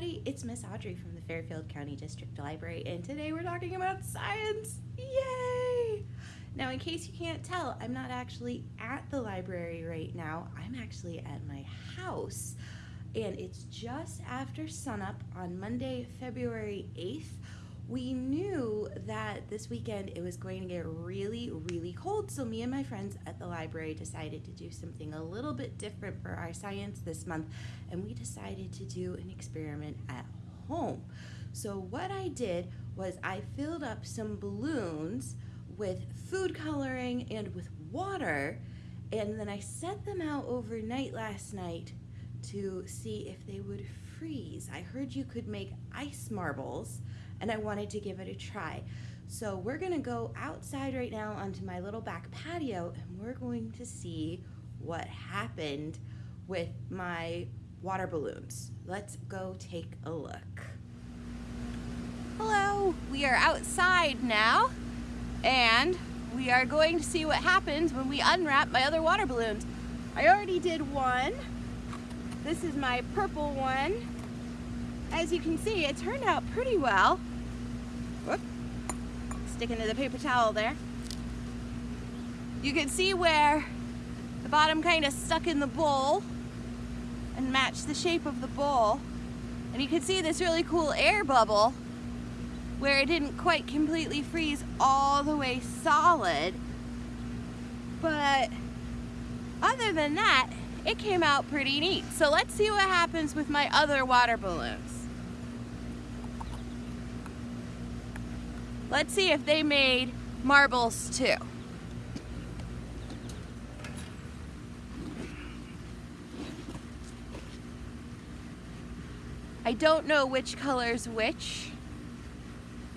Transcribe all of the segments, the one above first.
everybody, it's Miss Audrey from the Fairfield County District Library, and today we're talking about science. Yay! Now, in case you can't tell, I'm not actually at the library right now. I'm actually at my house, and it's just after sunup on Monday, February 8th we knew that this weekend it was going to get really, really cold. So me and my friends at the library decided to do something a little bit different for our science this month. And we decided to do an experiment at home. So what I did was I filled up some balloons with food coloring and with water. And then I set them out overnight last night to see if they would freeze. I heard you could make ice marbles and I wanted to give it a try. So we're gonna go outside right now onto my little back patio and we're going to see what happened with my water balloons. Let's go take a look. Hello, we are outside now and we are going to see what happens when we unwrap my other water balloons. I already did one. This is my purple one. As you can see, it turned out pretty well. Whoop. Sticking to the paper towel there. You can see where the bottom kind of stuck in the bowl and matched the shape of the bowl. And you can see this really cool air bubble where it didn't quite completely freeze all the way solid. But other than that, it came out pretty neat. So let's see what happens with my other water balloons. Let's see if they made marbles too. I don't know which color's which.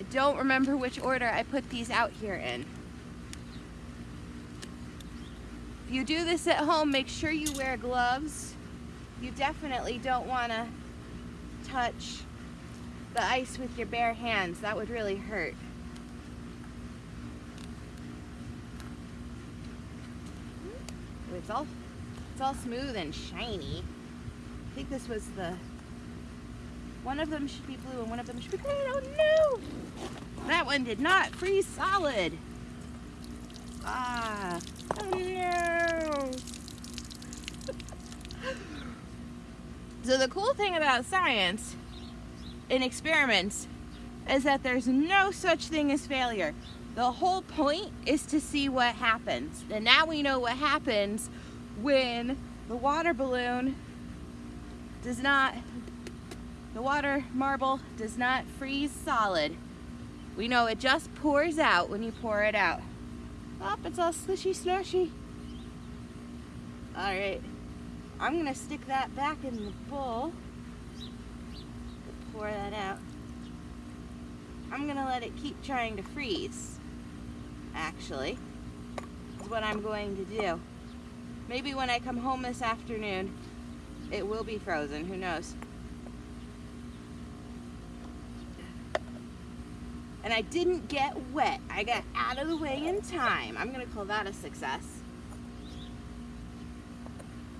I don't remember which order I put these out here in. If you do this at home, make sure you wear gloves. You definitely don't want to touch the ice with your bare hands. That would really hurt. It's all, it's all smooth and shiny. I think this was the, one of them should be blue and one of them should be green. Oh no! That one did not freeze solid. Ah, oh no! so the cool thing about science in experiments is that there's no such thing as failure. The whole point is to see what happens. And now we know what happens when the water balloon does not, the water marble does not freeze solid. We know it just pours out when you pour it out. Oh, it's all slushy slushy. All right, I'm gonna stick that back in the bowl. Pour that out. I'm gonna let it keep trying to freeze actually, is what I'm going to do. Maybe when I come home this afternoon, it will be frozen, who knows. And I didn't get wet. I got out of the way in time. I'm gonna call that a success.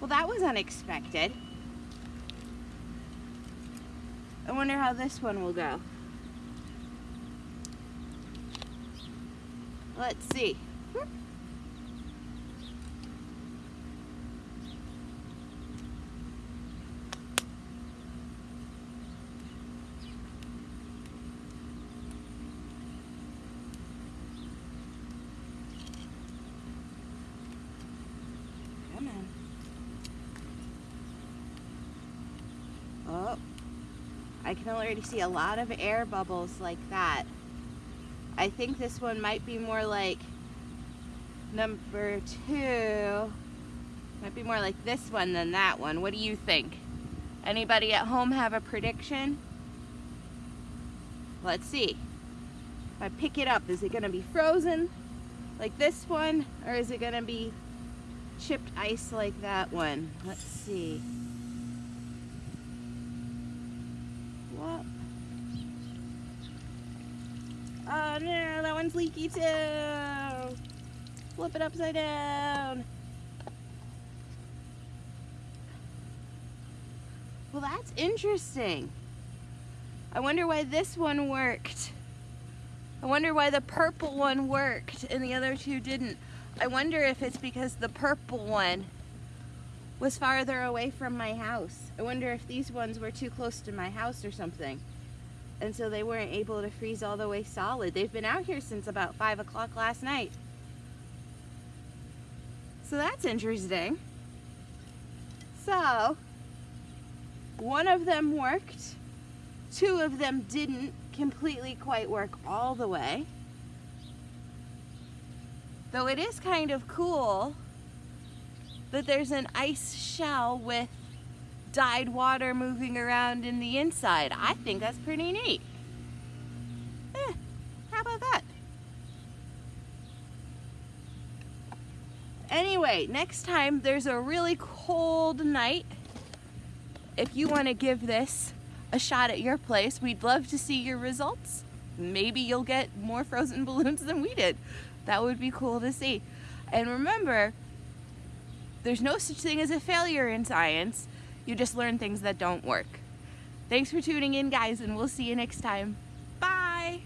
Well, that was unexpected. I wonder how this one will go. Let's see. Come. Oh, I can already see a lot of air bubbles like that. I think this one might be more like number two. Might be more like this one than that one. What do you think? Anybody at home have a prediction? Let's see. If I pick it up, is it gonna be frozen like this one? Or is it gonna be chipped ice like that one? Let's see. One's leaky too. Flip it upside down. Well, that's interesting. I wonder why this one worked. I wonder why the purple one worked and the other two didn't. I wonder if it's because the purple one was farther away from my house. I wonder if these ones were too close to my house or something. And so they weren't able to freeze all the way solid. They've been out here since about 5 o'clock last night. So that's interesting. So, one of them worked, two of them didn't completely quite work all the way. Though it is kind of cool that there's an ice shell with dyed water moving around in the inside. I think that's pretty neat. Eh, how about that? Anyway, next time there's a really cold night, if you want to give this a shot at your place, we'd love to see your results. Maybe you'll get more frozen balloons than we did. That would be cool to see. And remember, there's no such thing as a failure in science. You just learn things that don't work. Thanks for tuning in, guys, and we'll see you next time. Bye!